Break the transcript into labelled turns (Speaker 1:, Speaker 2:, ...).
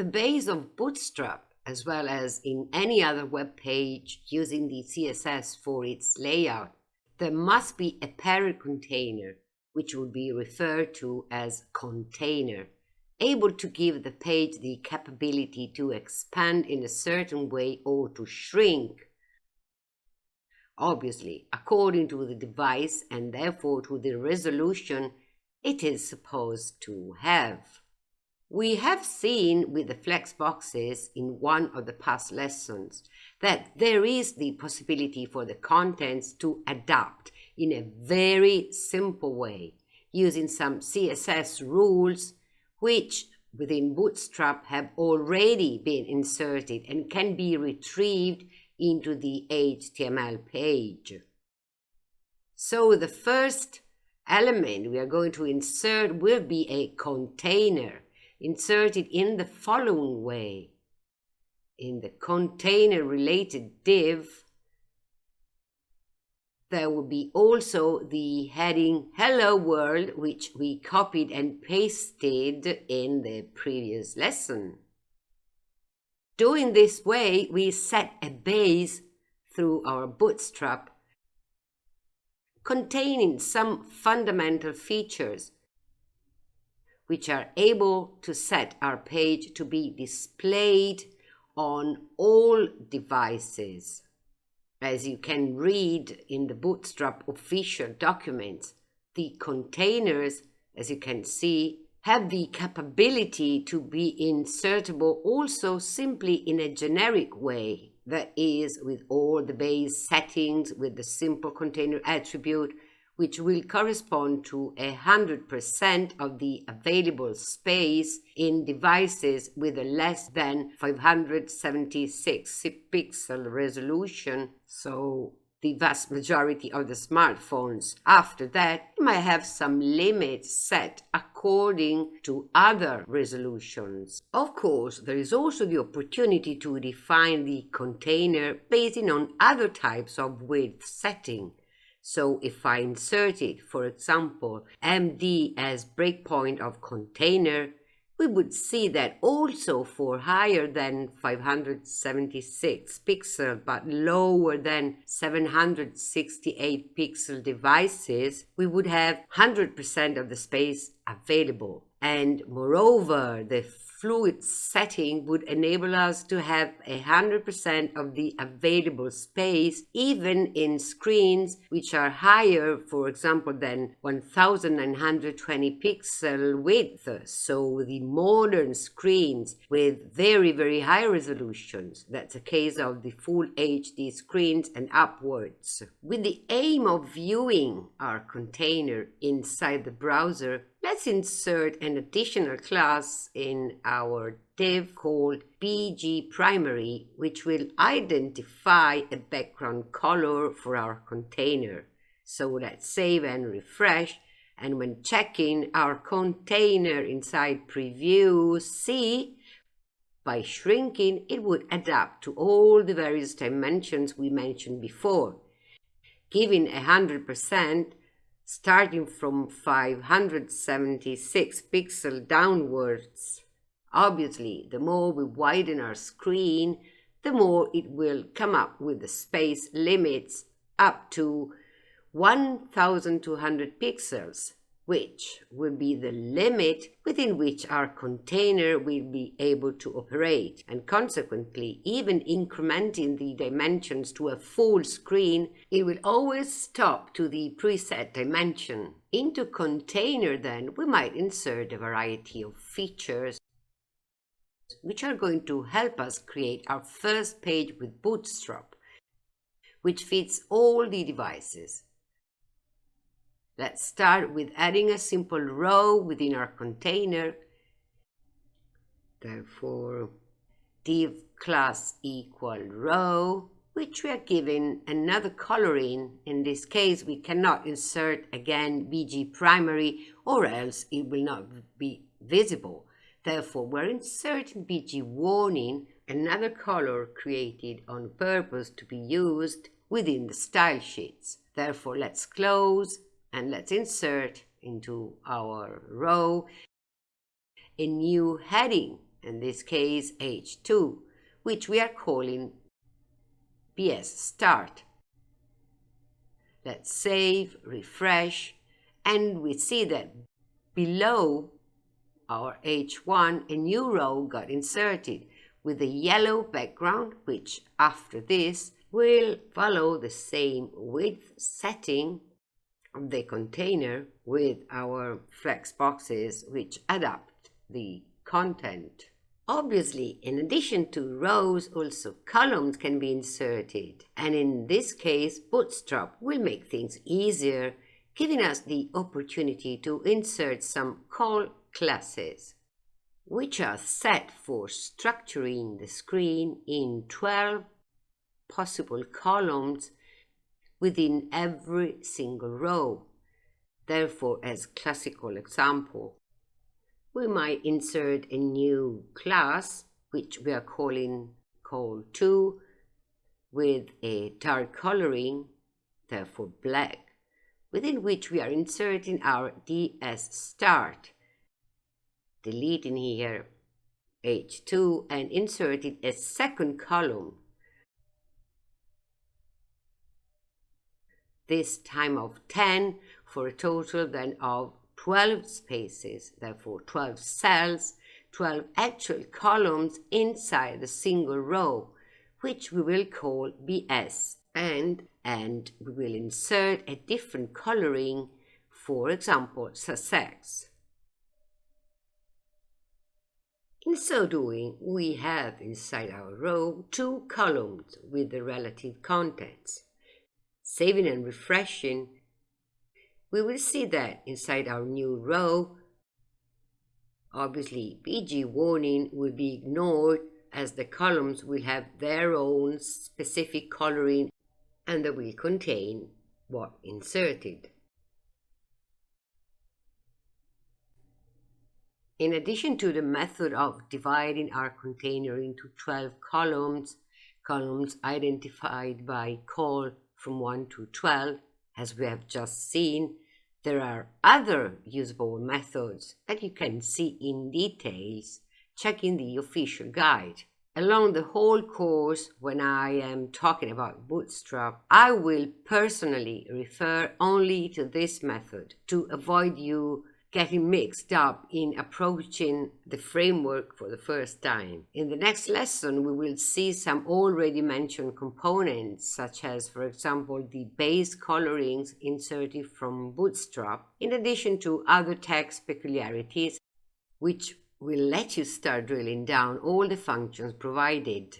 Speaker 1: the base of Bootstrap, as well as in any other web page using the CSS for its layout, there must be a parent container, which would be referred to as container, able to give the page the capability to expand in a certain way or to shrink obviously according to the device and therefore to the resolution it is supposed to have. We have seen with the flex boxes in one of the past lessons that there is the possibility for the contents to adapt in a very simple way using some CSS rules which within Bootstrap have already been inserted and can be retrieved into the HTML page. So the first element we are going to insert will be a container inserted in the following way. In the container related div, there will be also the heading Hello World, which we copied and pasted in the previous lesson. Doing this way, we set a base through our bootstrap containing some fundamental features which are able to set our page to be displayed on all devices. As you can read in the Bootstrap official documents, the containers, as you can see, have the capability to be insertable also simply in a generic way, that is, with all the base settings with the simple container attribute, which will correspond to 100% of the available space in devices with a less than 576 pixel resolution, so the vast majority of the smartphones. After that, you might have some limits set according to other resolutions. Of course, there is also the opportunity to define the container based on other types of width setting. So if I inserted, for example, MD as breakpoint of container, we would see that also for higher than 576 pixel but lower than 768 pixel devices, we would have 100% of the space available. And moreover, the fluid setting would enable us to have 100% of the available space even in screens which are higher, for example, than 1920 pixel width. So the modern screens with very, very high resolutions. That's a case of the full HD screens and upwards. With the aim of viewing our container inside the browser, Let's insert an additional class in our div called BG primary, which will identify a background color for our container. So let's save and refresh. And when checking our container inside preview, see by shrinking, it would adapt to all the various dimensions we mentioned before. Giving 100%, starting from 576 pixel downwards. Obviously, the more we widen our screen, the more it will come up with the space limits up to 1200 pixels which will be the limit within which our container will be able to operate. And consequently, even incrementing the dimensions to a full screen, it will always stop to the preset dimension. Into container then, we might insert a variety of features which are going to help us create our first page with Bootstrap, which fits all the devices. Let's start with adding a simple row within our container. Therefore, div class equal row, which we are given another coloring. In this case, we cannot insert again BG primary or else it will not be visible. Therefore, we're inserting BG warning, another color created on purpose to be used within the style sheets. Therefore, let's close and let's insert into our row a new heading in this case H2, which we are calling BS start. Let's save, refresh, and we see that below our H1 a new row got inserted with a yellow background which after this will follow the same width setting of the container with our flex boxes which adapt the content. Obviously, in addition to rows, also columns can be inserted. And in this case, Bootstrap will make things easier, giving us the opportunity to insert some col classes, which are set for structuring the screen in 12 possible columns within every single row. Therefore, as classical example, we might insert a new class, which we are calling col-2, with a dark coloring, therefore black, within which we are inserting our BS start, deleting here h2 and inserting a second column this time of 10 for a total then of 12 spaces, therefore 12 cells, 12 actual columns inside a single row, which we will call BS. And, and we will insert a different coloring, for example, success. In so doing, we have inside our row two columns with the relative contents saving and refreshing, we will see that inside our new row, obviously BG warning will be ignored as the columns will have their own specific coloring and they will contain what inserted. In addition to the method of dividing our container into 12 columns, columns identified by col from 1 to 12, as we have just seen, there are other usable methods that you can see in details checking the official guide. Along the whole course, when I am talking about Bootstrap, I will personally refer only to this method to avoid you getting mixed up in approaching the framework for the first time. In the next lesson, we will see some already mentioned components, such as, for example, the base colorings inserted from Bootstrap, in addition to other text peculiarities, which will let you start drilling down all the functions provided.